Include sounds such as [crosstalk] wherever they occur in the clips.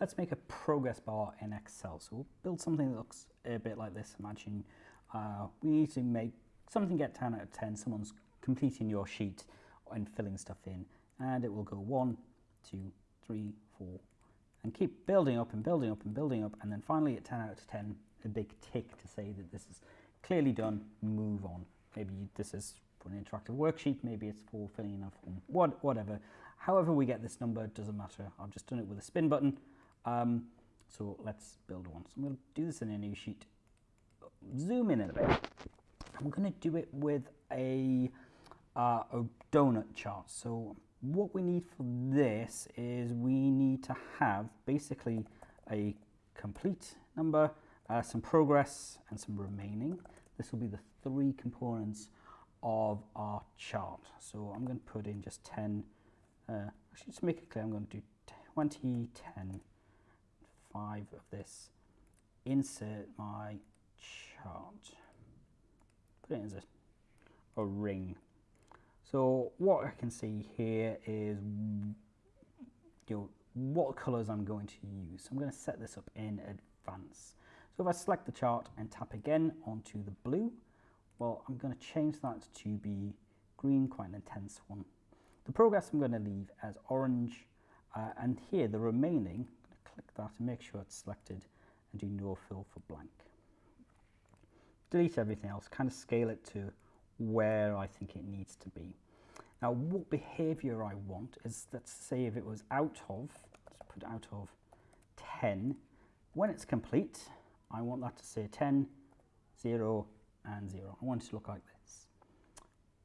let's make a progress bar in Excel. So we'll build something that looks a bit like this. Imagine uh, we need to make something get 10 out of 10. Someone's completing your sheet and filling stuff in. And it will go one, two, three, four, and keep building up and building up and building up. And then finally at 10 out of 10, a big tick to say that this is clearly done, move on. Maybe this is for an interactive worksheet, maybe it's for filling in a form, what, whatever. However we get this number, doesn't matter. I've just done it with a spin button. Um, so let's build one. So I'm going to do this in a new sheet. Zoom in a bit. I'm going to do it with a, uh, a donut chart. So what we need for this is we need to have basically a complete number, uh, some progress and some remaining. This will be the three components of our chart. So I'm going to put in just 10, uh, actually to make it clear I'm going to do 20, 10, 5 of this, insert my chart, put it as a, a ring. So what I can see here is you know, what colors I'm going to use. So I'm going to set this up in advance. So if I select the chart and tap again onto the blue, well, I'm going to change that to be green, quite an intense one. The progress I'm going to leave as orange, uh, and here the remaining, click that and make sure it's selected and do no fill for blank. Delete everything else, kind of scale it to where I think it needs to be. Now, what behavior I want is, let's say if it was out of, let's put out of 10, when it's complete, I want that to say 10, 0, and 0. I want it to look like this.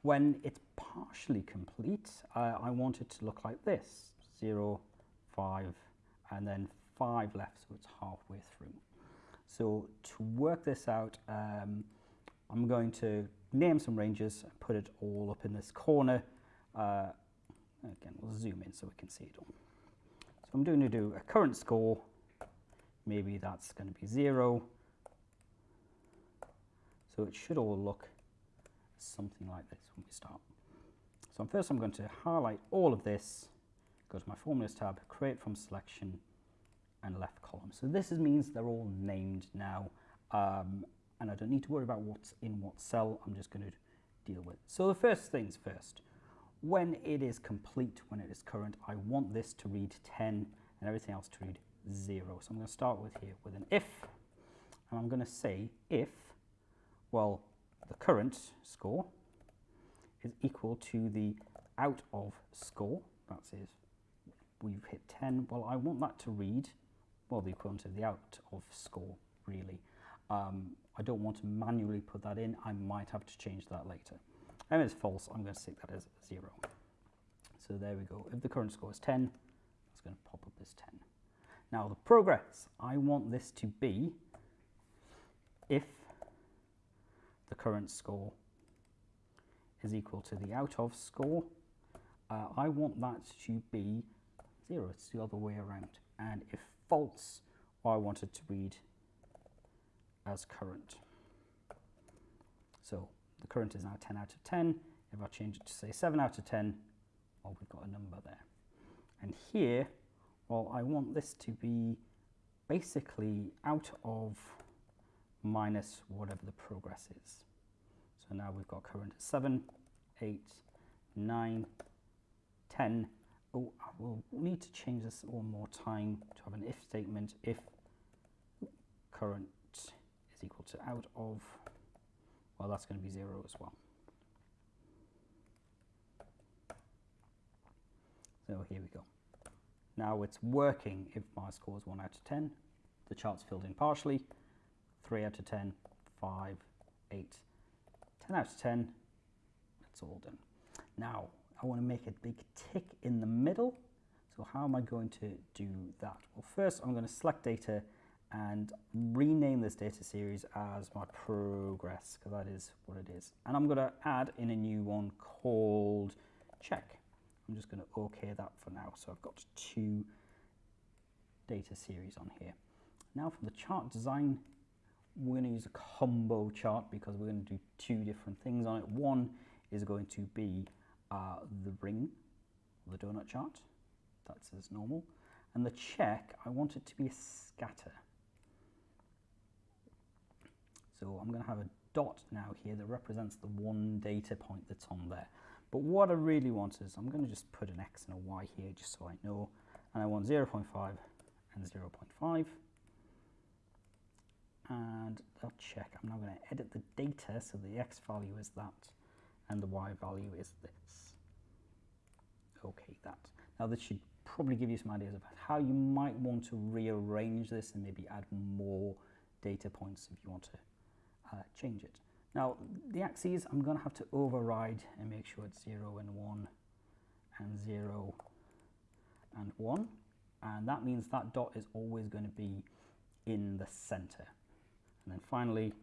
When it's partially complete, uh, I want it to look like this, 0, 5, and then 5 left, so it's halfway through. So to work this out, um, I'm going to name some ranges and put it all up in this corner. Uh, again, we'll zoom in so we can see it all. So I'm going to do a current score. Maybe that's going to be 0. So it should all look something like this when we start. So first I'm going to highlight all of this, go to my formulas tab, create from selection, and left column. So this means they're all named now, um, and I don't need to worry about what's in what cell, I'm just going to deal with. So the first things first, when it is complete, when it is current, I want this to read 10 and everything else to read 0. So I'm going to start with here with an if, and I'm going to say if, well, the current score is equal to the out of score, that is, we've hit 10, well, I want that to read well, the equivalent of the out of score, really. Um, I don't want to manually put that in. I might have to change that later. And if it's false, I'm going to stick that as 0. So there we go. If the current score is 10, it's going to pop up as 10. Now the progress, I want this to be if the current score is equal to the out of score, uh, I want that to be 0. It's the other way around. And if false, I want it to read as current. So the current is now 10 out of 10. If I change it to say 7 out of 10, well, we've got a number there. And here, well, I want this to be basically out of minus whatever the progress is. So now we've got current at 7, 8, 9, 10, oh, I will need to change this one more time to have an if statement if current is equal to out of, well, that's going to be 0 as well. So here we go. Now it's working if my score is 1 out of 10. The chart's filled in partially. 3 out of 10, 5, 8, 10 out of 10. It's all done. Now, I want to make a big tick in the middle. So how am I going to do that? Well, first I'm going to select data and rename this data series as my progress, because that is what it is. And I'm going to add in a new one called check. I'm just going to OK that for now. So I've got two data series on here. Now for the chart design, we're going to use a combo chart because we're going to do two different things on it. One is going to be the ring, the donut chart, that's as normal. And the check, I want it to be a scatter. So I'm going to have a dot now here that represents the one data point that's on there. But what I really want is, I'm going to just put an X and a Y here just so I know. And I want 0 0.5 and 0 0.5. And I'll check. I'm now going to edit the data so the X value is that and the Y value is this. Okay, that. Now this should probably give you some ideas about how you might want to rearrange this and maybe add more data points if you want to uh, change it. Now, the axes, I'm going to have to override and make sure it's 0 and 1 and 0 and 1. And that means that dot is always going to be in the center. And then finally,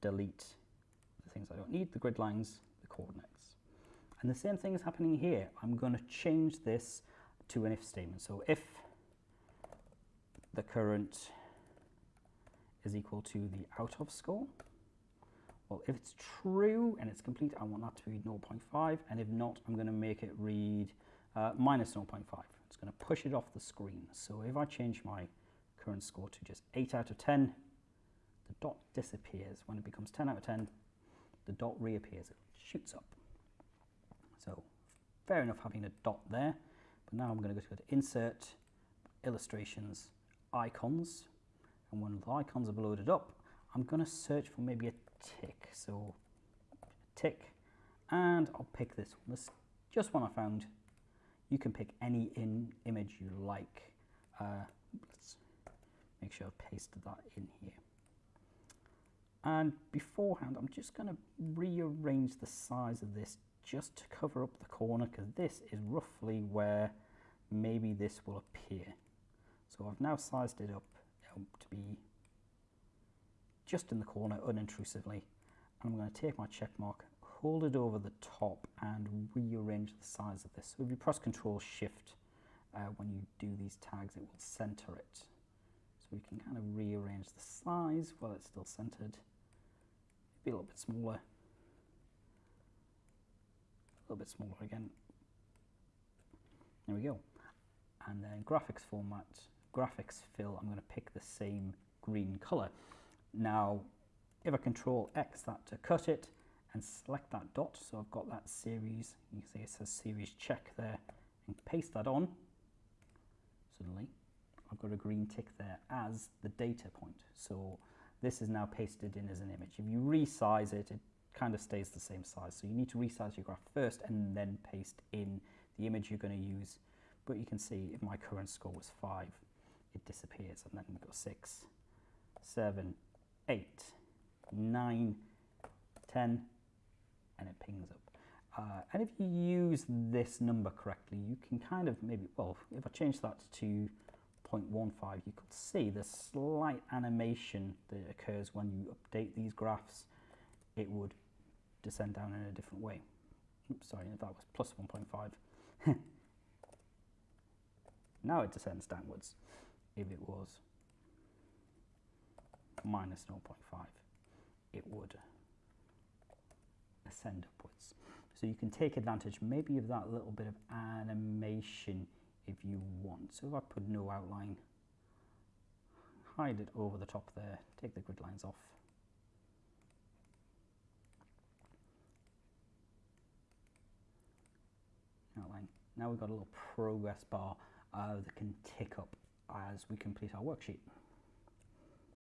delete the things I don't need, the grid lines, coordinates. And the same thing is happening here. I'm going to change this to an if statement. So if the current is equal to the out of score, well, if it's true and it's complete, I want that to be 0.5. And if not, I'm going to make it read uh, minus 0.5. It's going to push it off the screen. So if I change my current score to just 8 out of 10, the dot disappears. When it becomes 10 out of 10, the dot reappears. It shoots up. So fair enough having a dot there. But now I'm going to go to Insert, Illustrations, Icons. And when the icons are loaded up, I'm going to search for maybe a tick. So tick, and I'll pick this one. This just one I found. You can pick any in image you like. Uh, let's make sure I've pasted that in here. And beforehand, I'm just going to rearrange the size of this just to cover up the corner because this is roughly where maybe this will appear. So I've now sized it up to be just in the corner unintrusively. And I'm going to take my check mark, hold it over the top and rearrange the size of this. So if you press Control Shift uh, when you do these tags, it will center it. So we can kind of rearrange the size while it's still centered. Be a little bit smaller. A little bit smaller again. There we go. And then graphics format, graphics fill, I'm going to pick the same green color. Now, if I control X that to cut it and select that dot, so I've got that series, you can see it says series check there, and paste that on, suddenly I've got a green tick there as the data point. So this is now pasted in as an image. If you resize it, it kind of stays the same size. So you need to resize your graph first and then paste in the image you're going to use. But you can see if my current score was 5, it disappears and then we go 6, 7, 8, 9, 10, and it pings up. Uh, and if you use this number correctly, you can kind of maybe, well, if I change that to 0.15, you could see the slight animation that occurs when you update these graphs. It would descend down in a different way. Oops, sorry, if that was plus 1.5. [laughs] now it descends downwards. If it was minus 0.5, it would ascend upwards. So you can take advantage maybe of that little bit of animation if you want. So if I put no outline, hide it over the top there, take the grid lines off. Outline. Now we've got a little progress bar uh, that can tick up as we complete our worksheet.